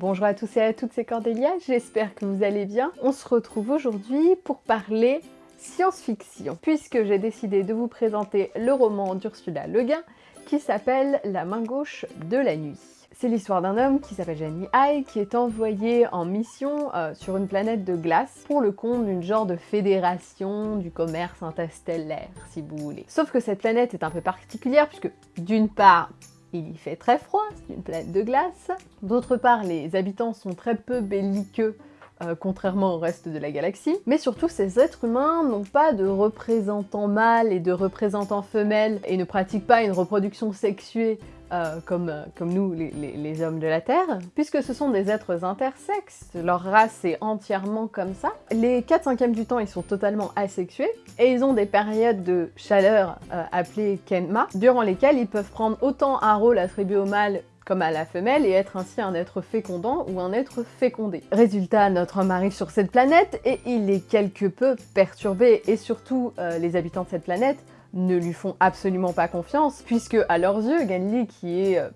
Bonjour à tous et à toutes, c'est Cordélia, j'espère que vous allez bien. On se retrouve aujourd'hui pour parler science-fiction, puisque j'ai décidé de vous présenter le roman d'Ursula Le Guin qui s'appelle La main gauche de la nuit. C'est l'histoire d'un homme qui s'appelle Jenny High qui est envoyé en mission euh, sur une planète de glace pour le compte d'une genre de fédération du commerce interstellaire, si vous voulez. Sauf que cette planète est un peu particulière puisque d'une part, il y fait très froid, c'est une planète de glace. D'autre part, les habitants sont très peu belliqueux euh, contrairement au reste de la galaxie. Mais surtout, ces êtres humains n'ont pas de représentants mâles et de représentants femelles et ne pratiquent pas une reproduction sexuée euh, comme, euh, comme nous, les, hommes de la Terre, puisque ce sont des êtres intersexes, leur race est entièrement comme ça. Les 4 5 du temps, ils sont totalement asexués, et ils ont des périodes de chaleur appelées Kenma, durant lesquelles ils peuvent prendre autant un rôle attribué au mâle comme à la femelle et être ainsi un être fécondant ou un être fécondé. Résultat, notre homme arrive sur cette planète et il est quelque peu perturbé et surtout euh, les habitants de cette planète ne lui font absolument pas confiance puisque à leurs yeux, Ganli qui est euh,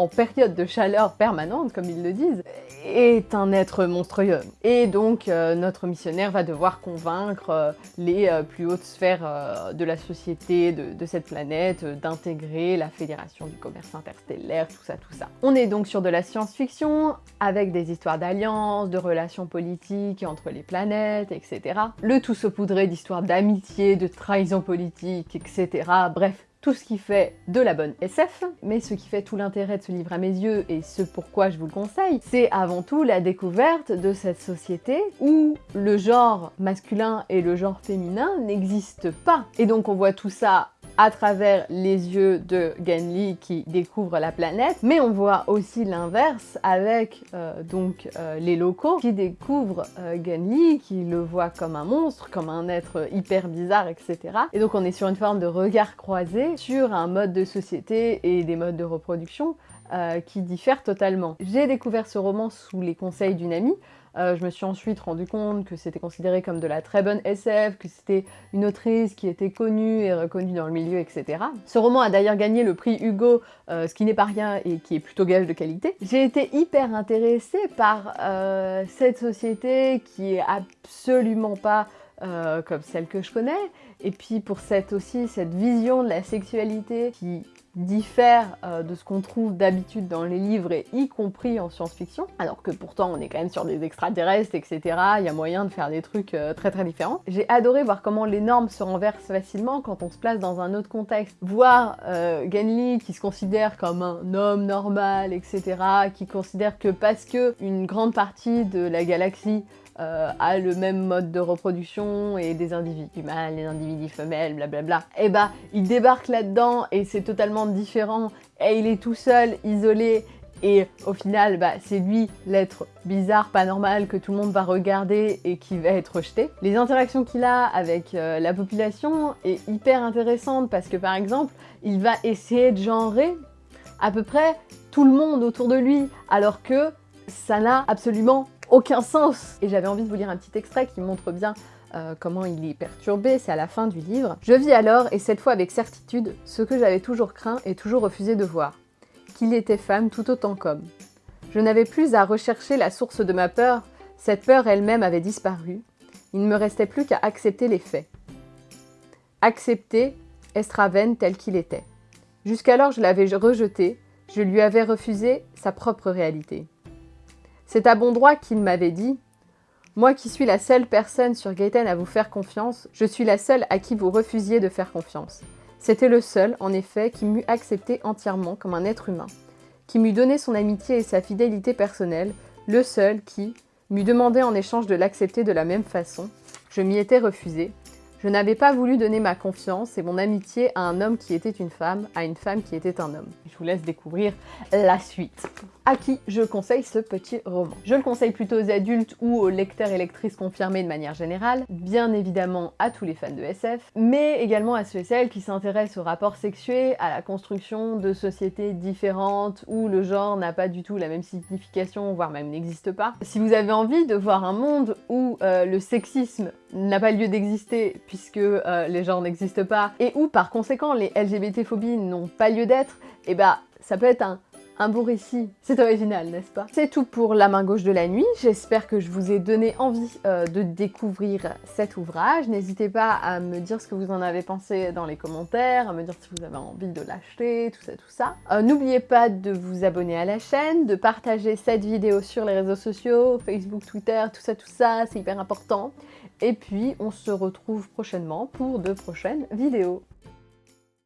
en période de chaleur permanente, comme ils le disent, est un être monstrueux. Et donc, euh, notre missionnaire va devoir convaincre euh, les euh, plus hautes sphères de la société de, cette planète d'intégrer la Fédération du commerce interstellaire, tout ça, tout ça. On est donc sur de la science-fiction, avec des histoires d'alliances, de relations politiques entre les planètes, etc. Le tout saupoudré d'histoires d'amitié, de trahison politique, etc. Bref, tout ce qui fait de la bonne SF, mais ce qui fait tout l'intérêt de ce livre à mes yeux et ce pourquoi je vous le conseille, c'est avant tout la découverte de cette société où le genre masculin et le genre féminin n'existent pas. Et donc on voit tout ça à travers les yeux de Genli qui découvre la planète, mais on voit aussi l'inverse avec euh, donc euh, les locaux qui découvrent euh, Genli, qui le voient comme un monstre, comme un être hyper bizarre, etc. Et donc on est sur une forme de regard croisé sur un mode de société et des modes de reproduction qui diffèrent totalement. J'ai découvert ce roman sous les conseils d'une amie, euh, je me suis ensuite rendu compte que c'était considéré comme de la très bonne SF, que c'était une autrice qui était connue et reconnue dans le milieu, etc. Ce roman a d'ailleurs gagné le prix Hugo, euh, ce qui n'est pas rien et qui est plutôt gage de qualité. J'ai été hyper intéressée par euh, cette société qui est absolument pas comme celle que je connais, et puis pour cette aussi cette vision de la sexualité qui diffère euh, de ce qu'on trouve d'habitude dans les livres et y compris en science-fiction, alors que pourtant on est quand même sur des extraterrestres, etc. Il y a moyen de faire des trucs euh, très très différents. J'ai adoré voir comment les normes se renversent facilement quand on se place dans un autre contexte. Voir euh, Genli qui se considère comme un homme normal, etc. qui considère que parce que une grande partie de la galaxie euh, a le même mode de reproduction et des individus mâles, des individus femelles, blablabla, et eh bah il débarque là-dedans et c'est totalement différent. Et il est tout seul, isolé. Et au final, bah, c'est lui l'être bizarre, pas normal, que tout le monde va regarder et qui va être rejeté. Les interactions qu'il a avec euh, la population est hyper intéressante parce que par exemple, il va essayer de genrer à peu près tout le monde autour de lui, alors que ça n'a absolument aucun sens Et j'avais envie de vous lire un petit extrait qui montre bien euh, comment il est perturbé, c'est à la fin du livre. Je vis alors, et cette fois avec certitude, ce que j'avais toujours craint et toujours refusé de voir, qu'il était femme tout autant qu'homme. Je n'avais plus à rechercher la source de ma peur, cette peur elle-même avait disparu, il ne me restait plus qu'à accepter les faits. Accepter Estraven tel qu'il était. Jusqu'alors je l'avais rejeté, je lui avais refusé sa propre réalité. C'est à bon droit qu'il m'avait dit Moi qui suis la seule personne sur Gaëtan à vous faire confiance, je suis la seule à qui vous refusiez de faire confiance. C'était le seul, en effet, qui m'eût accepté entièrement comme un être humain, qui m'eût donné son amitié et sa fidélité personnelle, le seul qui m'eût demandé en échange de l'accepter de la même façon. Je m'y étais refusé, je n'avais pas voulu donner ma confiance et mon amitié à un homme qui était une femme, à une femme qui était un homme. Je vous laisse découvrir la suite. À qui je conseille ce petit roman? Je le conseille plutôt aux adultes ou aux lecteurs et lectrices confirmés de manière générale, bien évidemment à tous les fans de SF, mais également à ceux et celles qui s'intéressent au rapport sexué, à la construction de sociétés différentes où le genre n'a pas du tout la même signification, voire même n'existe pas. Si vous avez envie de voir un monde où euh, le sexisme n'a pas lieu d'exister puisque euh, les genres n'existent pas, et où par conséquent les LGBT-phobies n'ont pas lieu d'être, et eh bah ça peut être un, Un beau récit, c'est original, n'est-ce pas? C'est tout pour La main gauche de la nuit, j'espère que je vous ai donné envie euh, de découvrir cet ouvrage. N'hésitez pas à me dire ce que vous en avez pensé dans les commentaires, à me dire si vous avez envie de l'acheter, tout ça, tout ça. Euh, n'oubliez pas de vous abonner à la chaîne, de partager cette vidéo sur les réseaux sociaux, Facebook, Twitter, tout ça, tout ça, c'est hyper important. Et puis, on se retrouve prochainement pour de prochaines vidéos.